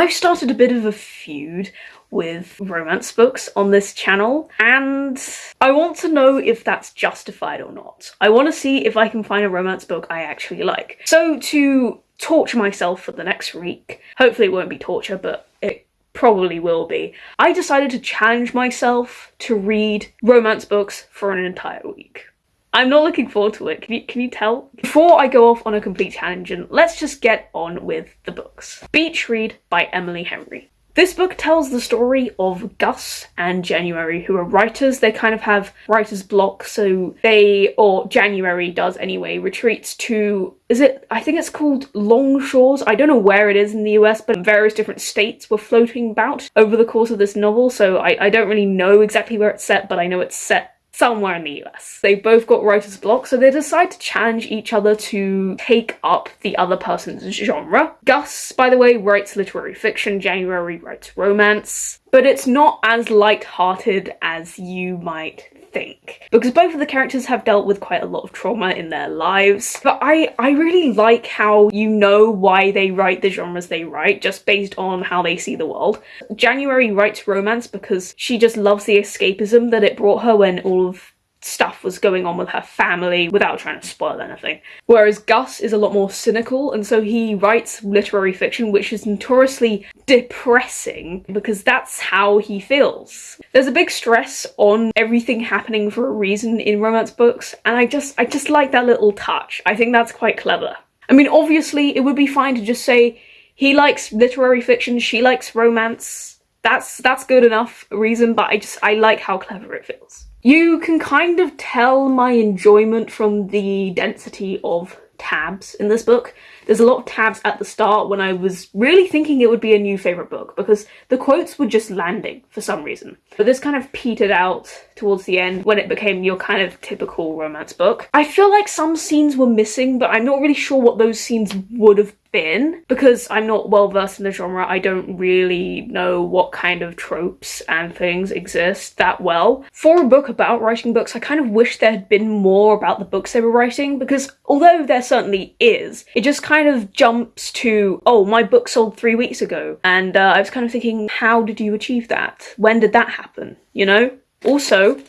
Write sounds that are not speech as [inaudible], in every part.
I've started a bit of a feud with romance books on this channel and I want to know if that's justified or not. I want to see if I can find a romance book I actually like. So to torture myself for the next week, hopefully it won't be torture but it probably will be, I decided to challenge myself to read romance books for an entire week. I'm not looking forward to it, can you, can you tell? Before I go off on a complete tangent, let's just get on with the books. Beach Read by Emily Henry. This book tells the story of Gus and January, who are writers. They kind of have writer's block, so they, or January does anyway, retreats to, is it, I think it's called Longshores. I don't know where it is in the US, but various different states were floating about over the course of this novel, so I, I don't really know exactly where it's set, but I know it's set somewhere in the US. They both got writer's block, so they decide to challenge each other to take up the other person's genre. Gus, by the way, writes literary fiction, January writes romance, but it's not as light-hearted as you might think because both of the characters have dealt with quite a lot of trauma in their lives but I I really like how you know why they write the genres they write just based on how they see the world. January writes romance because she just loves the escapism that it brought her when all of stuff was going on with her family without trying to spoil anything. Whereas Gus is a lot more cynical and so he writes literary fiction which is notoriously depressing because that's how he feels. There's a big stress on everything happening for a reason in romance books and I just I just like that little touch. I think that's quite clever. I mean obviously it would be fine to just say he likes literary fiction, she likes romance. That's that's good enough reason but I just I like how clever it feels. You can kind of tell my enjoyment from the density of tabs in this book. There's a lot of tabs at the start when I was really thinking it would be a new favourite book because the quotes were just landing for some reason. But this kind of petered out towards the end when it became your kind of typical romance book. I feel like some scenes were missing but I'm not really sure what those scenes would have been because I'm not well versed in the genre. I don't really know what kind of tropes and things exist that well. For a book about writing books, I kind of wish there had been more about the books they were writing because although there certainly is, it just kind of jumps to, oh, my book sold three weeks ago. And uh, I was kind of thinking, how did you achieve that? When did that happen? You know? Also,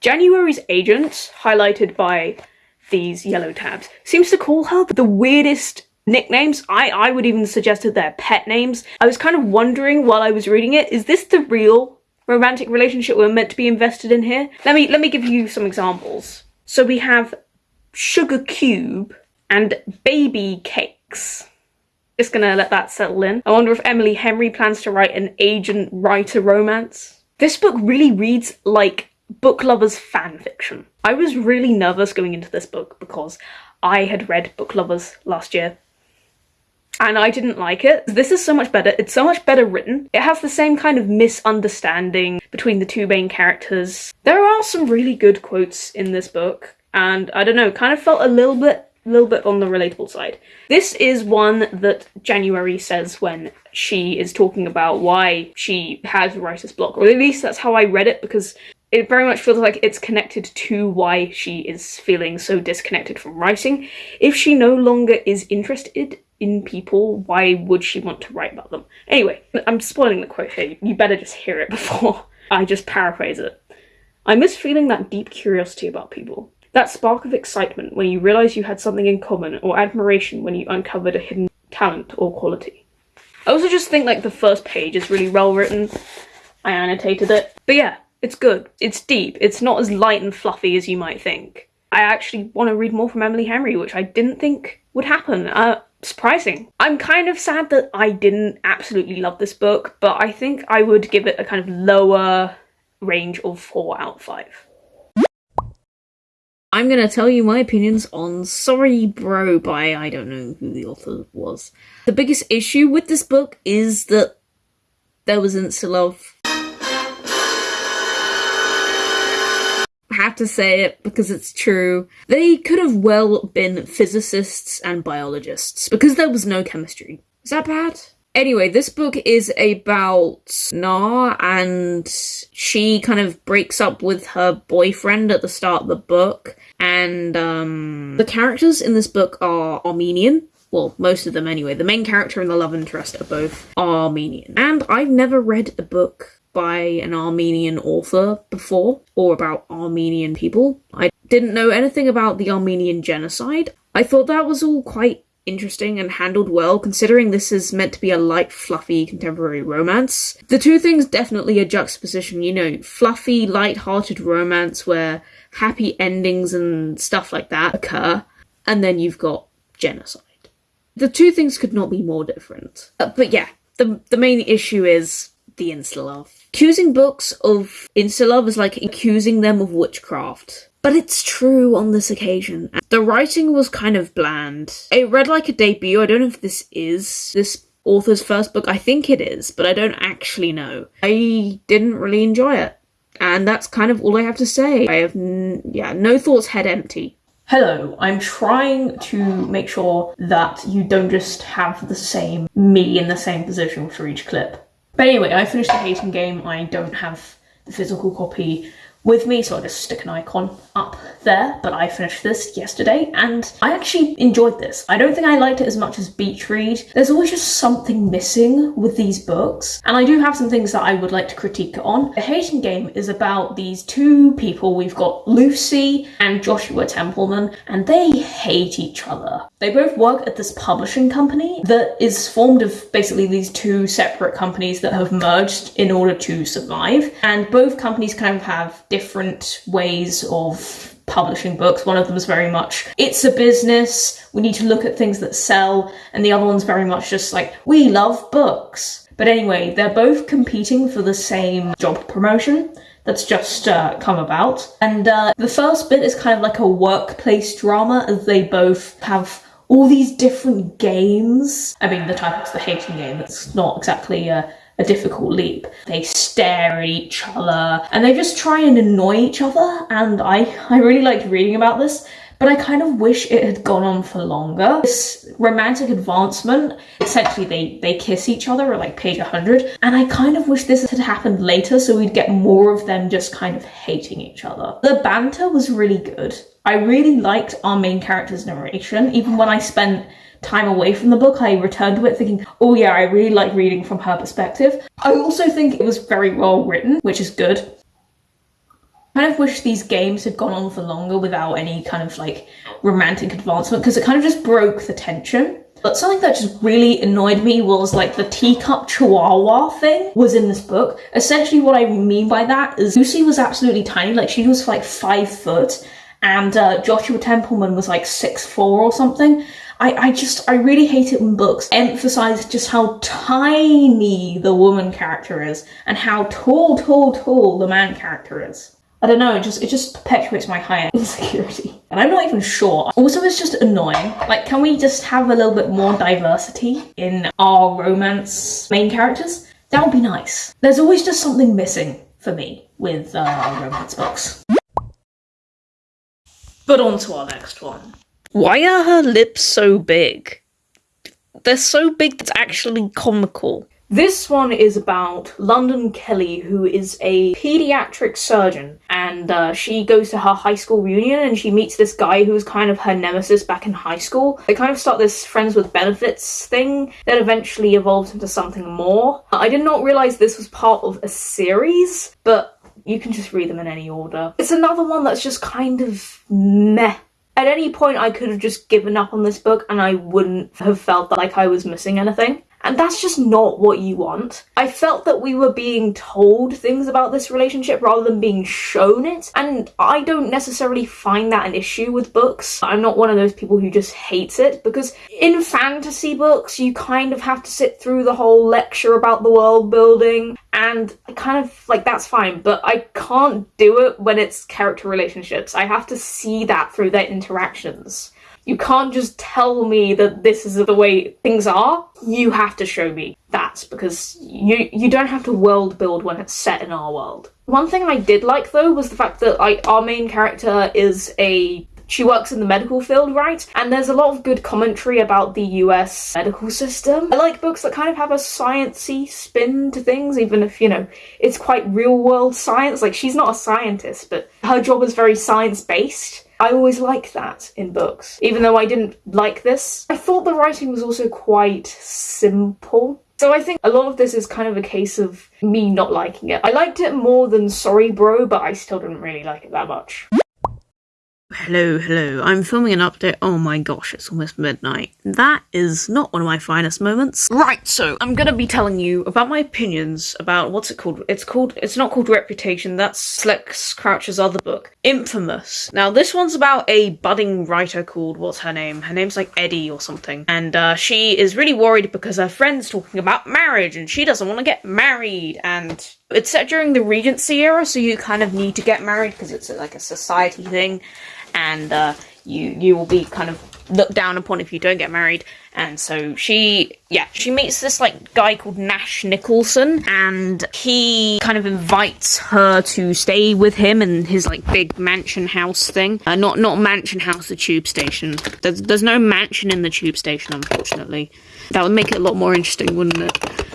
January's agent, highlighted by these yellow tabs, seems to call her the weirdest nicknames. I, I would even suggest that they're pet names. I was kind of wondering while I was reading it, is this the real romantic relationship we're meant to be invested in here? Let me let me give you some examples. So we have Sugar Cube and Baby Cakes. Just gonna let that settle in. I wonder if Emily Henry plans to write an agent writer romance. This book really reads like book lovers fan fiction. I was really nervous going into this book because I had read Book Lovers last year and I didn't like it. This is so much better. It's so much better written. It has the same kind of misunderstanding between the two main characters. There are some really good quotes in this book and I don't know, kind of felt a little bit little bit on the relatable side. This is one that January says when she is talking about why she has writer's block, or at least that's how I read it because it very much feels like it's connected to why she is feeling so disconnected from writing. If she no longer is interested in people, why would she want to write about them? Anyway, I'm spoiling the quote here, you better just hear it [laughs] before I just paraphrase it. I miss feeling that deep curiosity about people. That spark of excitement when you realise you had something in common, or admiration when you uncovered a hidden talent or quality. I also just think like the first page is really well written. I annotated it. But yeah, it's good. It's deep. It's not as light and fluffy as you might think. I actually want to read more from Emily Henry, which I didn't think would happen. Uh, surprising. I'm kind of sad that I didn't absolutely love this book, but I think I would give it a kind of lower range of 4 out of 5. I'm gonna tell you my opinions on Sorry Bro by I don't know who the author was. The biggest issue with this book is that there was instant love have to say it because it's true. They could have well been physicists and biologists because there was no chemistry. Is that bad? Anyway, this book is about Nar and she kind of breaks up with her boyfriend at the start of the book and um, the characters in this book are Armenian well, most of them anyway, the main character and the love interest are both Armenian. And I've never read a book by an Armenian author before or about Armenian people. I didn't know anything about the Armenian genocide. I thought that was all quite interesting and handled well, considering this is meant to be a light, fluffy contemporary romance. The two things definitely a juxtaposition, you know, fluffy, light-hearted romance where happy endings and stuff like that occur, and then you've got genocide. The two things could not be more different. Uh, but yeah, the the main issue is the insta-love. Accusing books of insta-love is like accusing them of witchcraft. But it's true on this occasion. The writing was kind of bland. It read like a debut. I don't know if this is this author's first book. I think it is, but I don't actually know. I didn't really enjoy it. And that's kind of all I have to say. I have, yeah, no thoughts, head empty. Hello, I'm trying to make sure that you don't just have the same me in the same position for each clip. But anyway, I finished the hating game. I don't have the physical copy with me, so I'll just stick an icon up there. But I finished this yesterday and I actually enjoyed this. I don't think I liked it as much as Beach Read. There's always just something missing with these books, and I do have some things that I would like to critique on. The Hating Game is about these two people. We've got Lucy and Joshua Templeman, and they hate each other. They both work at this publishing company that is formed of basically these two separate companies that have merged in order to survive, and both companies kind of have different ways of publishing books. One of them is very much, it's a business, we need to look at things that sell, and the other one's very much just like, we love books. But anyway, they're both competing for the same job promotion that's just uh, come about. And uh, the first bit is kind of like a workplace drama as they both have all these different games. I mean, the title's the hating game, it's not exactly a a difficult leap. They stare at each other and they just try and annoy each other. And I, I really liked reading about this, but I kind of wish it had gone on for longer. This romantic advancement, essentially they, they kiss each other at like page 100. And I kind of wish this had happened later so we'd get more of them just kind of hating each other. The banter was really good. I really liked our main character's narration, even when I spent time away from the book, I returned to it thinking, oh yeah, I really like reading from her perspective. I also think it was very well written, which is good. I kind of wish these games had gone on for longer without any kind of like romantic advancement because it kind of just broke the tension. But something that just really annoyed me was like the teacup chihuahua thing was in this book. Essentially what I mean by that is Lucy was absolutely tiny, like she was like five foot and uh, Joshua Templeman was like six four or something. I, I just, I really hate it when books emphasize just how tiny the woman character is and how tall, tall, tall the man character is. I don't know, it just it just perpetuates my high [laughs] insecurity. And I'm not even sure. Also, it's just annoying. Like, can we just have a little bit more diversity in our romance main characters? That would be nice. There's always just something missing for me with uh, romance books. But on to our next one. Why are her lips so big? They're so big that's actually comical. This one is about London Kelly, who is a pediatric surgeon, and uh, she goes to her high school reunion and she meets this guy who's kind of her nemesis back in high school. They kind of start this friends with benefits thing that eventually evolves into something more. I did not realize this was part of a series, but you can just read them in any order. It's another one that's just kind of meh at any point, I could have just given up on this book and I wouldn't have felt like I was missing anything. And that's just not what you want. I felt that we were being told things about this relationship rather than being shown it. And I don't necessarily find that an issue with books. I'm not one of those people who just hates it because in fantasy books, you kind of have to sit through the whole lecture about the world building. And I kind of like that's fine, but I can't do it when it's character relationships. I have to see that through their interactions. You can't just tell me that this is the way things are. You have to show me that because you you don't have to world build when it's set in our world. One thing I did like though was the fact that like our main character is a she works in the medical field, right? And there's a lot of good commentary about the US medical system. I like books that kind of have a sciencey spin to things, even if, you know, it's quite real world science. Like, she's not a scientist, but her job is very science based I always like that in books. Even though I didn't like this, I thought the writing was also quite simple. So I think a lot of this is kind of a case of me not liking it. I liked it more than Sorry Bro, but I still didn't really like it that much. Hello, hello. I'm filming an update. Oh my gosh, it's almost midnight. That is not one of my finest moments. Right, so I'm gonna be telling you about my opinions about what's it called? It's called, it's not called Reputation, that's Lex Croucher's other book. Infamous. Now, this one's about a budding writer called, what's her name? Her name's like Eddie or something. And uh, she is really worried because her friend's talking about marriage and she doesn't want to get married. And it's set during the Regency era, so you kind of need to get married because it's like a society thing and uh, you you will be kind of looked down upon if you don't get married. And so she, yeah, she meets this like guy called Nash Nicholson, and he kind of invites her to stay with him in his like big mansion house thing. Uh, not not mansion house, the tube station. There's there's no mansion in the tube station, unfortunately. That would make it a lot more interesting, wouldn't it?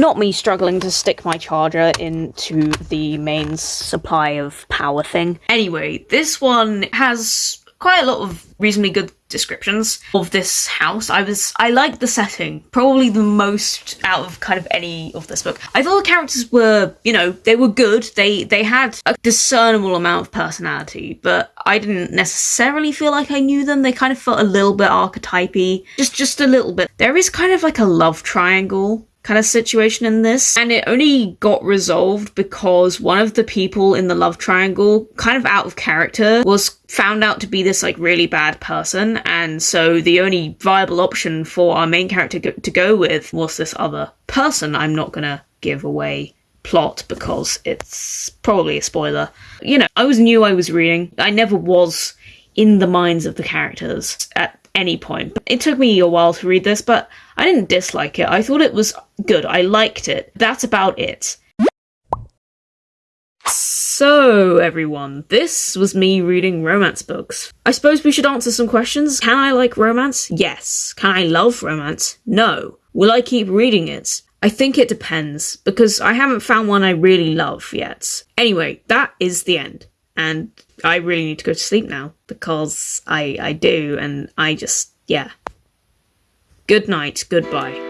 Not me struggling to stick my charger into the mains supply of power thing. Anyway, this one has quite a lot of reasonably good descriptions of this house. I was I liked the setting, probably the most out of kind of any of this book. I thought the characters were, you know, they were good. They they had a discernible amount of personality, but I didn't necessarily feel like I knew them. They kind of felt a little bit archetypey, just just a little bit. There is kind of like a love triangle kind of situation in this. And it only got resolved because one of the people in the love triangle, kind of out of character, was found out to be this like really bad person. And so the only viable option for our main character to go with was this other person. I'm not gonna give away plot because it's probably a spoiler. You know, I was new I was reading. I never was in the minds of the characters at any point. It took me a while to read this, but I didn't dislike it. I thought it was good. I liked it. That's about it. So, everyone, this was me reading romance books. I suppose we should answer some questions. Can I like romance? Yes. Can I love romance? No. Will I keep reading it? I think it depends, because I haven't found one I really love yet. Anyway, that is the end. And I really need to go to sleep now, because I, I do, and I just, yeah. Good night, goodbye.